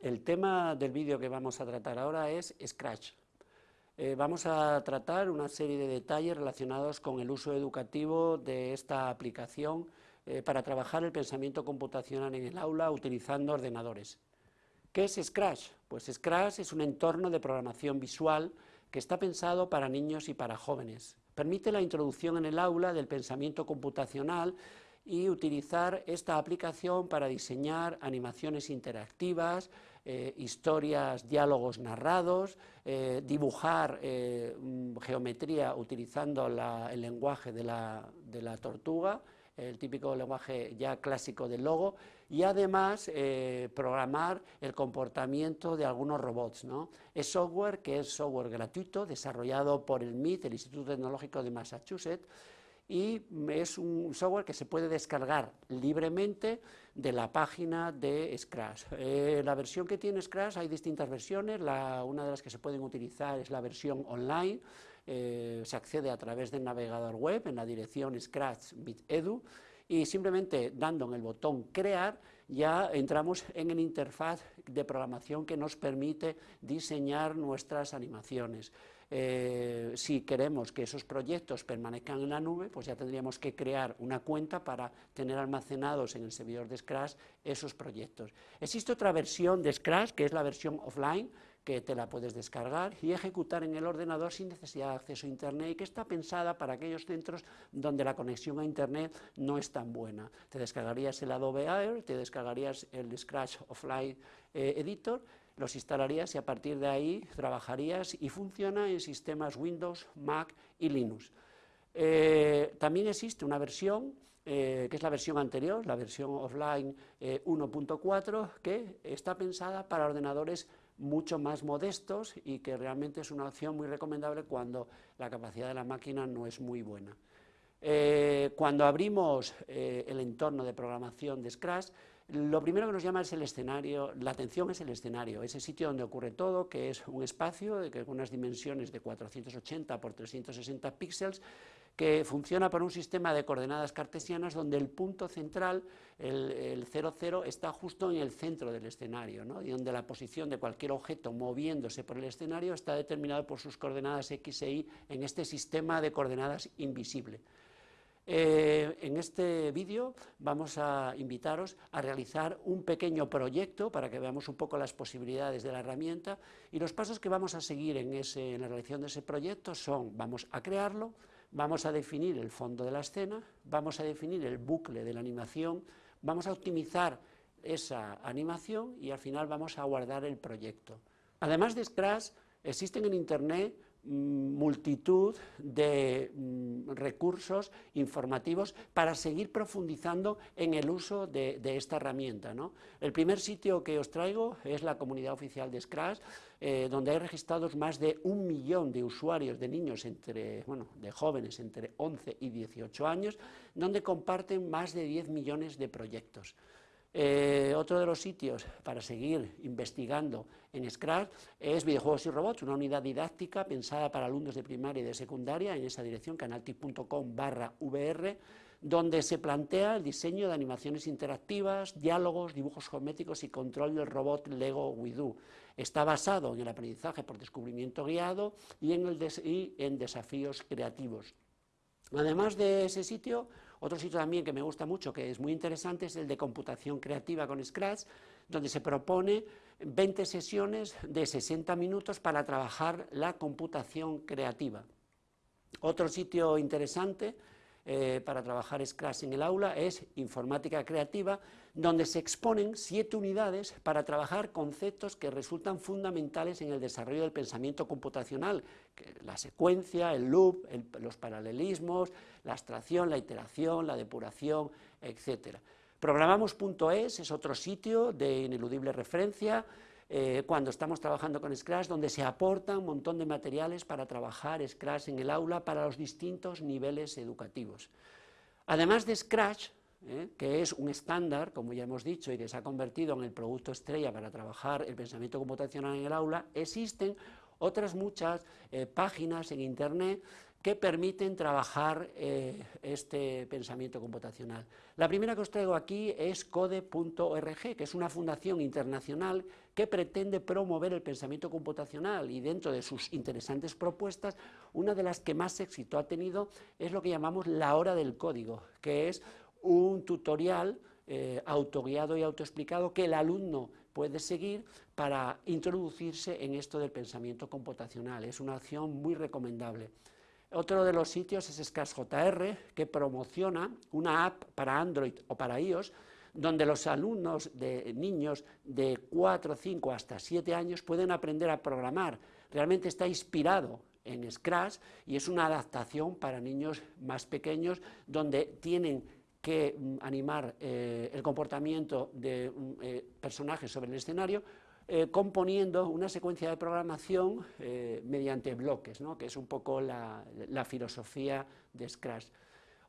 El tema del vídeo que vamos a tratar ahora es Scratch. Eh, vamos a tratar una serie de detalles relacionados con el uso educativo de esta aplicación eh, para trabajar el pensamiento computacional en el aula utilizando ordenadores. ¿Qué es Scratch? Pues Scratch es un entorno de programación visual que está pensado para niños y para jóvenes. Permite la introducción en el aula del pensamiento computacional y utilizar esta aplicación para diseñar animaciones interactivas, eh, historias, diálogos narrados, eh, dibujar eh, mm, geometría utilizando el lenguaje de la, tortuga, el típico lenguaje ya clásico del logo, y además programar el comportamiento de algunos robots. ¿no? Es software que es software gratuito, desarrollado por el MIT, el Instituto Tecnológico de Massachusetts, y es un software que se puede descargar libremente de la página de Scratch. Eh, la versión que tiene Scratch, hay distintas versiones, una de las que se pueden utilizar es la versión online, eh, se accede a través del navegador web en la dirección scratch.bit.edu y simplemente dando en el botón crear ya entramos en el interfaz de programación que nos permite diseñar nuestras animaciones. Eh, si queremos que esos proyectos permanezcan en la nube, pues ya tendríamos que crear una cuenta para tener almacenados en el servidor de Scratch esos proyectos. Existe otra versión de Scratch, que es la versión offline, que te la puedes descargar y ejecutar en el ordenador sin necesidad de acceso a Internet y que está pensada para aquellos centros donde la conexión a Internet no es tan buena. Te descargarías el Adobe Air, te descargarías el Scratch Offline eh, Editor los instalarías y a partir de ahí trabajarías y funciona en sistemas Windows, Mac y Linux. Eh, también existe una versión, eh, que es la versión anterior, la versión offline 1.4, eh, que está pensada para ordenadores mucho más modestos y que realmente es una opción muy recomendable cuando la capacidad de la máquina no es muy buena. cuando abrimos el entorno de programación de Scratch, lo primero que nos llama es el escenario, la atención es el escenario, ese sitio donde ocurre todo, que es un espacio de unas dimensiones de 480 por 360 píxeles, que funciona por un sistema de coordenadas cartesianas donde el punto central, el, 00, está justo en el centro del escenario, y donde la posición de cualquier objeto moviéndose por el escenario está determinado por sus coordenadas x e y en este sistema de coordenadas invisible. Eh, en este vídeo vamos a invitaros a realizar un pequeño proyecto para que veamos un poco las posibilidades de la herramienta y los pasos que vamos a seguir en, la realización de ese proyecto son, vamos a crearlo, vamos a definir el fondo de la escena, vamos a definir el bucle de la animación, vamos a optimizar esa animación y al final vamos a guardar el proyecto. Además de Scratch, existen en Internet multitud de mm, recursos informativos para seguir profundizando en el uso de, esta herramienta. El primer sitio que os traigo es la comunidad oficial de Scratch, eh, donde hay registrados más de un millón de usuarios de niños, entre, bueno, de jóvenes entre 11 y 18 años, donde comparten más de 10 millones de proyectos. Eh, otro de los sitios para seguir investigando en Scratch es Videojuegos y Robots, una unidad didáctica pensada para alumnos de primaria y de secundaria, en esa dirección, canaltip.com barra VR, donde se plantea el diseño de animaciones interactivas, diálogos, dibujos geométricos y control del robot Lego Widu. Está basado en el aprendizaje por descubrimiento guiado y en desafíos creativos. Además de ese sitio, otro sitio también que me gusta mucho, que es muy interesante, es el de computación creativa con Scratch, donde se propone 20 sesiones de 60 minutos para trabajar la computación creativa. Otro sitio interesante eh, para trabajar Scratch en el aula es Informática Creativa, donde se exponen siete unidades para trabajar conceptos que resultan fundamentales en el desarrollo del pensamiento computacional, la secuencia, el loop, los paralelismos, la abstracción, la iteración, la depuración, etc. Programamos.es es otro sitio de ineludible referencia, eh, cuando estamos trabajando con Scratch, donde se aporta un montón de materiales para trabajar Scratch en el aula para los distintos niveles educativos. Además de Scratch, eh, que es un estándar, como ya hemos dicho, y que se ha convertido en el producto estrella para trabajar el pensamiento computacional en el aula, existen otras muchas eh, páginas en Internet que permiten trabajar eh, este pensamiento computacional. La primera que os traigo aquí es code.org, que es una fundación internacional que pretende promover el pensamiento computacional y dentro de sus interesantes propuestas, una de las que más éxito ha tenido es lo que llamamos la hora del código, que es un tutorial eh, autoguiado y autoexplicado que el alumno puede seguir para introducirse en esto del pensamiento computacional. Es una acción muy recomendable. Otro de los sitios es ScratchJR, que promociona una app para Android o para iOS, donde los alumnos de niños de 4, 5 hasta 7 años pueden aprender a programar. Realmente está inspirado en Scratch y es una adaptación para niños más pequeños donde tienen que mm, animar eh, el comportamiento de mm, eh, personajes sobre el escenario eh, componiendo una secuencia de programación eh, mediante bloques, ¿no? que es un poco la, filosofía de Scratch.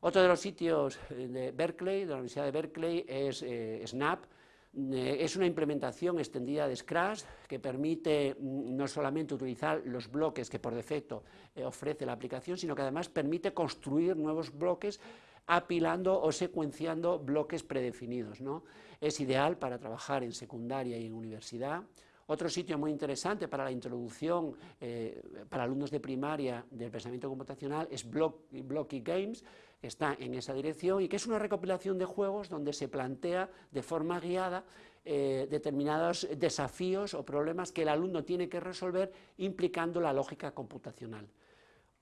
Otro de los sitios eh, de Berkeley, de la Universidad de Berkeley, es Snap, es una implementación extendida de Scratch que permite mm, no solamente utilizar los bloques que por defecto ofrece la aplicación, sino que además permite construir nuevos bloques apilando o secuenciando bloques predefinidos. ¿no? Es ideal para trabajar en secundaria y en universidad. Otro sitio muy interesante para la introducción eh, para alumnos de primaria del pensamiento computacional es Blocky Games, que está en esa dirección y que es una recopilación de juegos donde se plantea de forma guiada eh, determinados desafíos o problemas que el alumno tiene que resolver implicando la lógica computacional.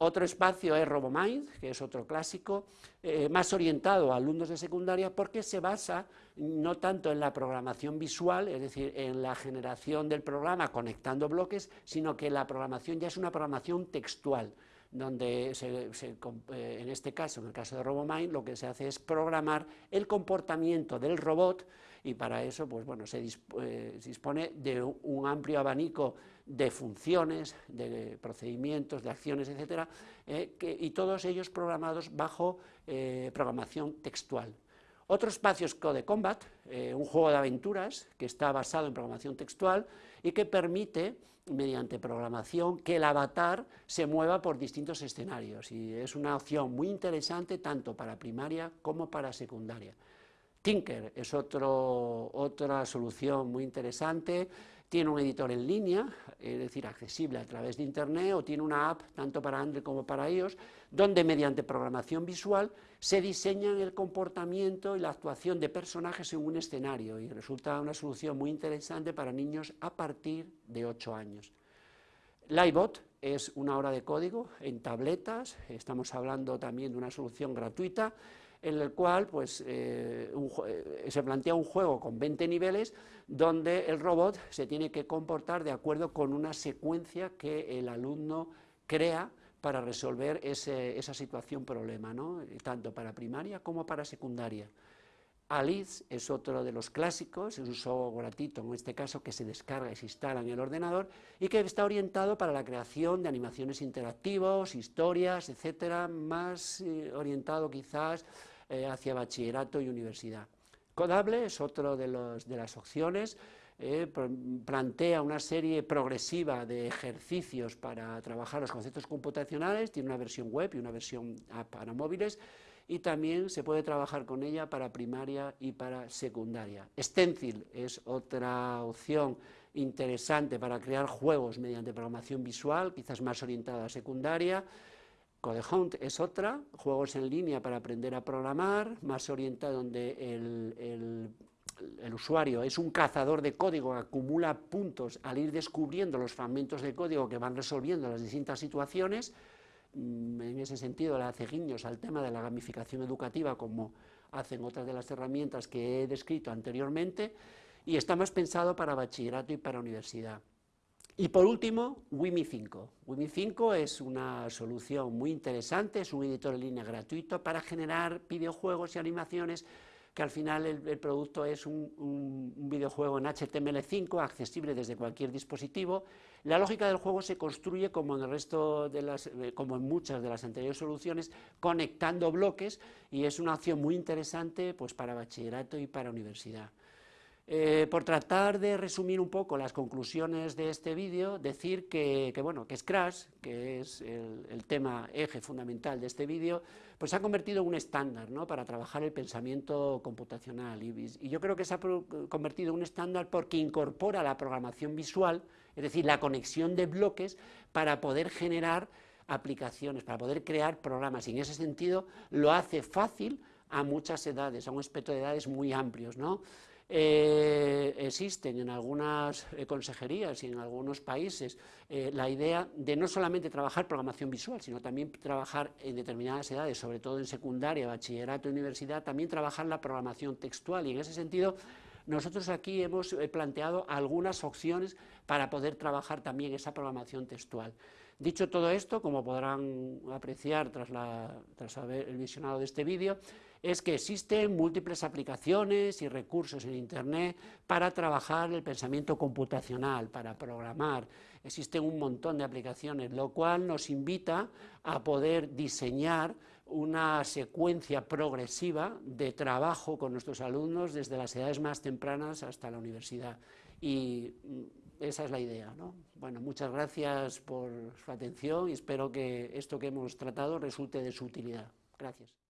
Otro espacio es RoboMind, que es otro clásico, eh, más orientado a alumnos de secundaria porque se basa no tanto en la programación visual, es decir, en la generación del programa conectando bloques, sino que la programación ya es una programación textual, donde eh, en este caso, en el caso de RoboMind, lo que se hace es programar el comportamiento del robot y para eso pues, bueno, se, eh, dispone de un amplio abanico de funciones, de procedimientos, de acciones, etcétera, eh, y todos ellos programados bajo eh, programación textual. Otro espacio es Code Combat, eh, un juego de aventuras que está basado en programación textual y que permite, mediante programación, que el avatar se mueva por distintos escenarios. Y es una opción muy interesante tanto para primaria como para secundaria. Tinker. Es otra solución muy interesante, tiene un editor en línea, es decir, accesible a través de Internet, o tiene una app, tanto para Android como para iOS, donde mediante programación visual se diseñan el comportamiento y la actuación de personajes en un escenario, y resulta una solución muy interesante para niños a partir de 8 años. Livebot es una hora de código en tabletas, estamos hablando también de una solución gratuita, en el cual pues, eh, eh, se plantea un juego con 20 niveles donde el robot se tiene que comportar de acuerdo con una secuencia que el alumno crea para resolver esa situación problema, ¿no? tanto para primaria como para secundaria. Alice es otro de los clásicos, es un software gratuito, en este caso que se descarga y se instala en el ordenador y que está orientado para la creación de animaciones interactivos, historias, etcétera, más eh, orientado quizás eh, hacia bachillerato y universidad. Codable es otro de, de las opciones, eh, plantea una serie progresiva de ejercicios para trabajar los conceptos computacionales, tiene una versión web y una versión para móviles, y también se puede trabajar con ella para primaria y para secundaria. Stencil es otra opción interesante para crear juegos mediante programación visual, quizás más orientada a secundaria. CodeHunt es otra, juegos en línea para aprender a programar, más orientada donde el, el usuario es un cazador de código acumula puntos al ir descubriendo los fragmentos de código que van resolviendo las distintas situaciones, en ese sentido le hace guiños al tema de la gamificación educativa como hacen otras de las herramientas que he descrito anteriormente y está más pensado para bachillerato y para universidad. Y por último, Wimi 5. Wimi 5 es una solución muy interesante, es un editor en línea gratuito para generar videojuegos y animaciones que al final el, producto es un, videojuego en HTML5 accesible desde cualquier dispositivo. La lógica del juego se construye como en el resto de las, eh, como en muchas de las anteriores soluciones, conectando bloques y es una opción muy interesante pues, para bachillerato y para universidad. Eh, por tratar de resumir un poco las conclusiones de este vídeo, decir que, bueno, que Scratch, que es el, tema eje fundamental de este vídeo, pues se ha convertido en un estándar ¿no? para trabajar el pensamiento computacional. Y, yo creo que se ha convertido en un estándar porque incorpora la programación visual, es decir, la conexión de bloques para poder generar aplicaciones, para poder crear programas. Y en ese sentido lo hace fácil a muchas edades, a un espectro de edades muy amplios. ¿no? Eh, existen en algunas eh, consejerías y en algunos países eh, la idea de no solamente trabajar programación visual, sino también trabajar en determinadas edades, sobre todo en secundaria, bachillerato, universidad, también trabajar la programación textual y en ese sentido nosotros aquí hemos planteado algunas opciones para poder trabajar también esa programación textual. Dicho todo esto, como podrán apreciar tras, haber visionado de este vídeo, es que existen múltiples aplicaciones y recursos en Internet para trabajar el pensamiento computacional, para programar. Existen un montón de aplicaciones, lo cual nos invita a poder diseñar una secuencia progresiva de trabajo con nuestros alumnos desde las edades más tempranas hasta la universidad. Y mm, esa es la idea. ¿no? Bueno, muchas gracias por su atención y espero que esto que hemos tratado resulte de su utilidad. Gracias.